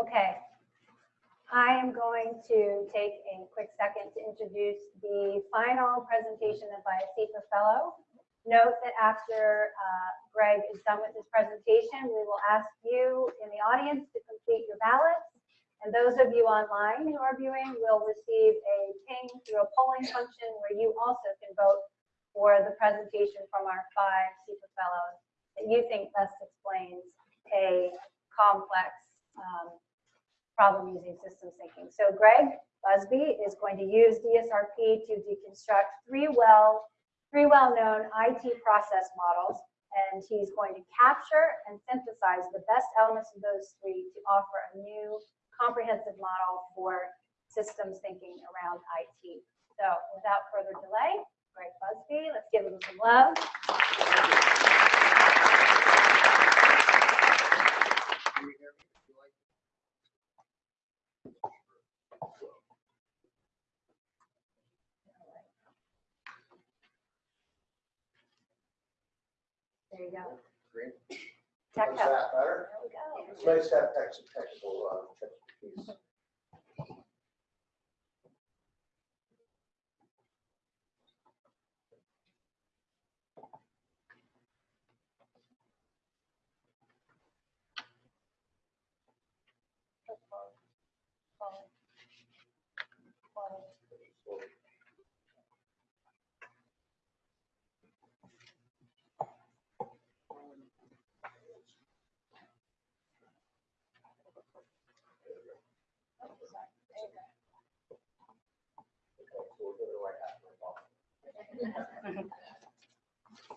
Okay. I am going to take a quick second to introduce the final presentation by a CEPA fellow. Note that after uh, Greg is done with his presentation, we will ask you in the audience to complete your ballots. And those of you online who are viewing will receive a ping through a polling function where you also can vote for the presentation from our five CEPA fellows that you think best explains a complex um, problem using systems thinking. So Greg Busby is going to use DSRP to deconstruct three well, three well-known IT process models, and he's going to capture and synthesize the best elements of those three to offer a new comprehensive model for systems thinking around IT. So without further delay, Greg Busby, let's give him some love. Can you hear me? If you like. There you go. Great. Tech Is help. that better? There we go. It's nice to have tech- technical uh. Okay,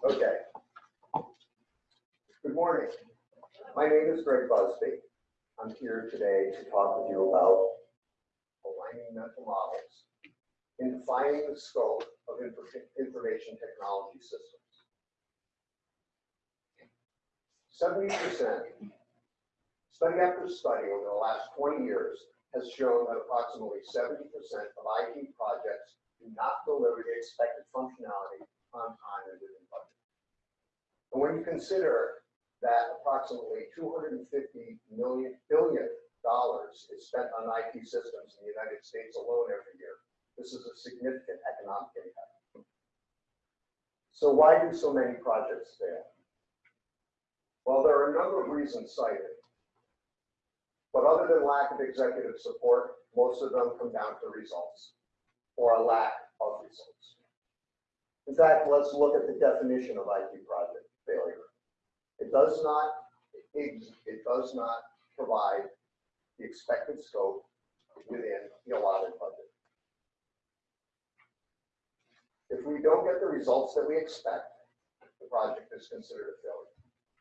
Okay. Good morning. My name is Greg Busby. I'm here today to talk with you about aligning mental models in defining the scope of infor- information technology systems. Seventy percent, study after study over the last twenty years has shown that approximately seventy percent of IT projects do not deliver the expected functionality on time and within budget. And when you consider that approximately two hundred and fifty million, billion dollars is spent on IT systems in the United States alone every year, this is a significant economic impact. So why do so many projects fail? Well, there are a number of reasons cited. But other than lack of executive support, most of them come down to results or a lack of results. In fact, let's look at the definition of IT project failure. It does not, it, it does not provide the expected scope within the allotted budget. If we don't get the results that we expect, the project is considered a failure.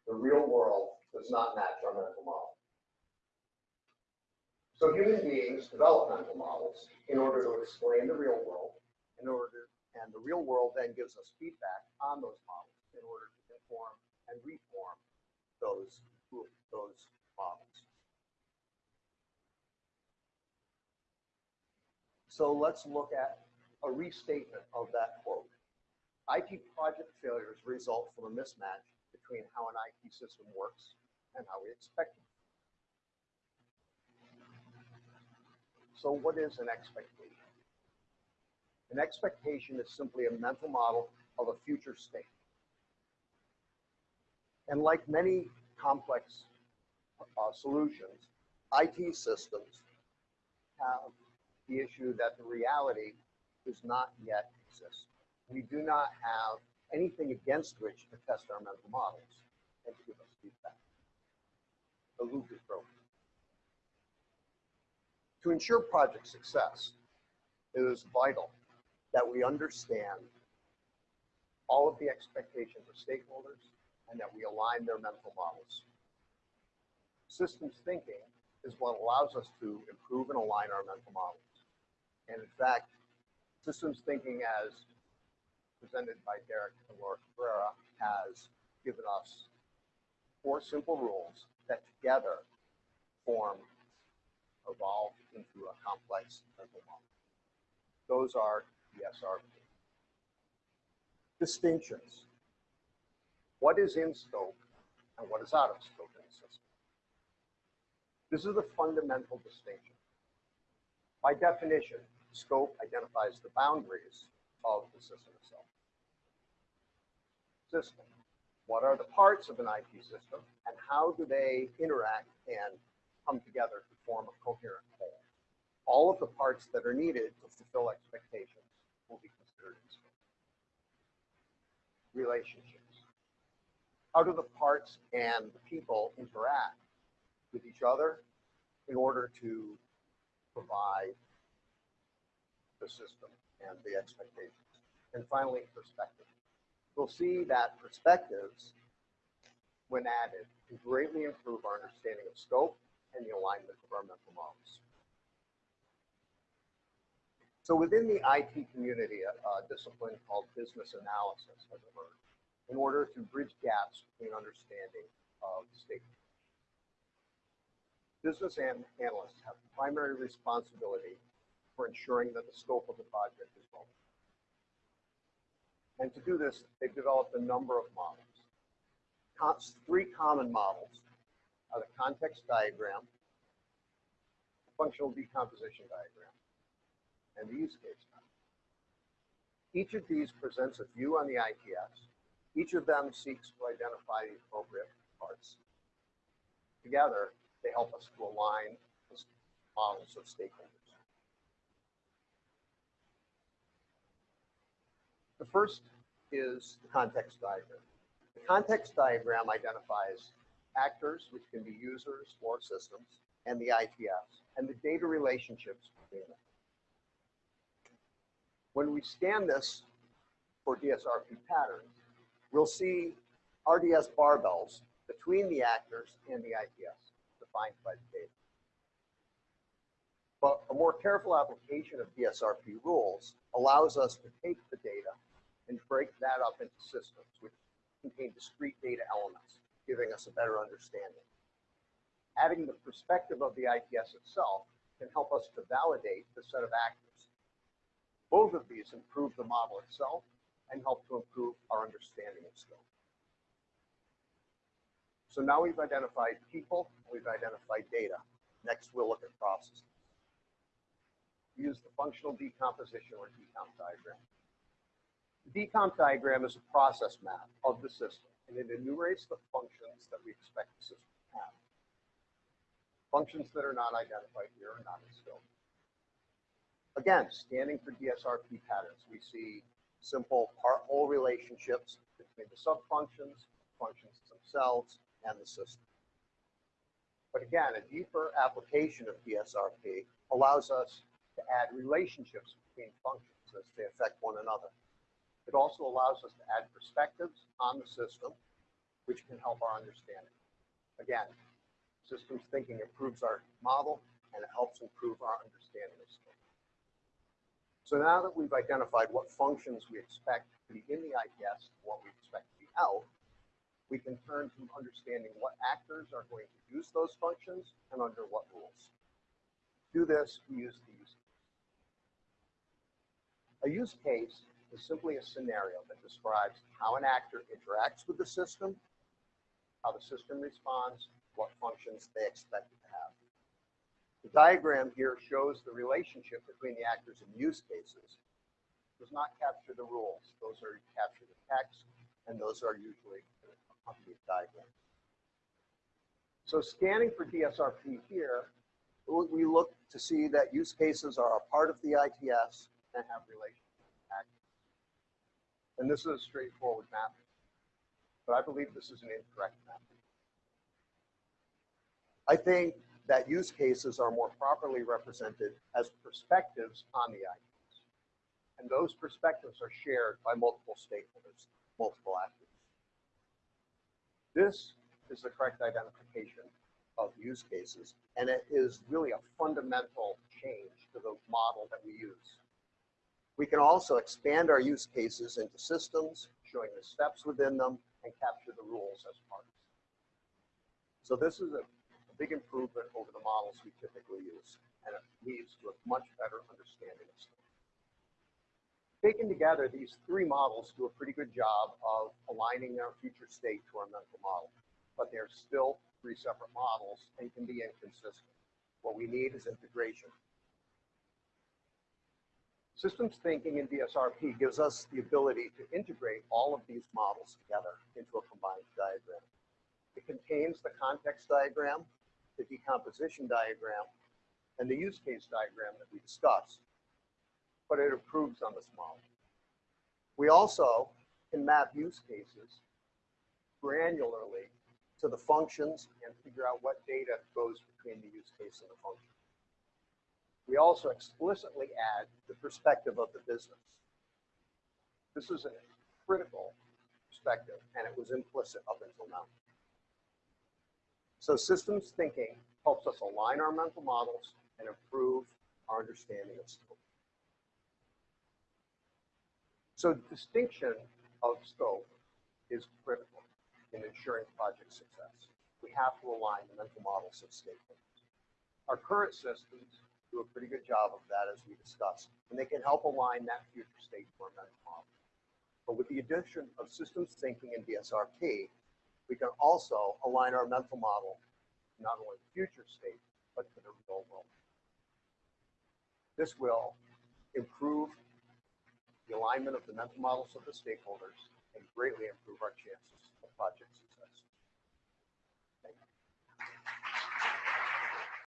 The real world does not match our medical model. So human beings develop mental models in order to explain the real world, in order, and the real world then gives us feedback on those models in order to inform and reform those, those models. So let's look at a restatement of that quote. IT project failures result from a mismatch between how an IT system works and how we expect it. So what is an expectation? An expectation is simply a mental model of a future state. And like many complex uh, solutions, IT systems have the issue that the reality does not yet exist. We do not have anything against which to test our mental models and to give us feedback. The loop is broken. To ensure project success, it is vital that we understand all of the expectations of stakeholders and that we align their mental models. Systems thinking is what allows us to improve and align our mental models. And in fact, systems thinking as presented by Derek and Laura Cabrera has given us four simple rules that together form evolve into a complex mental model. Those are DSRP. Distinctions. What is in scope and what is out of scope in the system? This is the fundamental distinction. By definition, scope identifies the boundaries of the system itself. System. What are the parts of an IT system and how do they interact and come together to form a coherent whole? All of the parts that are needed to fulfill expectations will be considered. Relationships. How do the parts and the people interact with each other in order to provide the system and the expectations? And finally, perspective. We'll see that perspectives, when added, can greatly improve our understanding of scope and the alignment of our mental models. So within the IT community, a, a discipline called business analysis has emerged in order to bridge gaps between understanding of stakeholders. Business an- analysts have primary responsibility for ensuring that the scope of the project is well. And to do this, they've developed a number of models. Three common models are the context diagram, functional decomposition diagram, and the use case diagram. Each of these presents a view on the ITS. Each of them seeks to identify the appropriate parts. Together, they help us to align the models of stakeholders. The first is the context diagram. The context diagram identifies actors, which can be users or systems, and the ITS, and the data relationships between them. When we scan this for DSRP patterns, we'll see RDS barbells between the actors and the ITS, defined by the data. But a more careful application of DSRP rules allows us to take the data and break that up into systems which contain discrete data elements, giving us a better understanding. Adding the perspective of the ITS itself can help us to validate the set of actors. Both of these improve the model itself and help to improve our understanding of scope. So now we've identified people, we've identified data. Next, we'll look at processes. Use the functional decomposition or decomp diagram. The decomp diagram is a process map of the system, and it enumerates the functions that we expect the system to have. Functions that are not identified here are not in scope. Again, scanning for DSRP patterns, we see simple part-whole relationships between the subfunctions, functions themselves, and the system. But again, a deeper application of DSRP allows us to add relationships between functions as they affect one another. It also allows us to add perspectives on the system, which can help our understanding. Again, systems thinking improves our model and it helps improve our understanding of scope. So now that we've identified what functions we expect to be in the and what we expect to be out, we can turn to understanding what actors are going to use those functions and under what rules. To do this, we use the use case. A use case is simply a scenario that describes how an actor interacts with the system, how the system responds, what functions they expect it to have. The diagram here shows the relationship between the actors and use cases. It does not capture the rules. Those are captured in text, and those are usually accompanied diagrams. So scanning for DSRP here, we look to see that use cases are a part of the ITS and have relations. And this is a straightforward map, but I believe this is an incorrect map. I think that use cases are more properly represented as perspectives on the ITS. And those perspectives are shared by multiple stakeholders, multiple actors. This is the correct identification of use cases, and it is really a fundamental change to the model that we use. We can also expand our use cases into systems, showing the steps within them, and capture the rules as parts. So this is a, a big improvement over the models we typically use, and it leads to a much better understanding of stuff. Taken together, these three models do a pretty good job of aligning our future state to our mental model. but they're still three separate models and can be inconsistent. What we need is integration. Systems thinking in DSRP gives us the ability to integrate all of these models together into a combined diagram. It contains the context diagram, the decomposition diagram, and the use case diagram that we discussed, but it improves on this model. We also can map use cases granularly to the functions and figure out what data goes between the use case and the function. We also explicitly add the perspective of the business. This is a critical perspective, and it was implicit up until now. So systems thinking helps us align our mental models and improve our understanding of scope. So distinction of scope is critical in ensuring project success. We have to align the mental models of stakeholders. Our current systems do a pretty good job of that as we discussed, and they can help align that future state to our mental model. But with the addition of systems thinking and DSRP, we can also align our mental model not only the future state, but to the real world. This will improve the alignment of the mental models of the stakeholders and greatly improve our chances of project.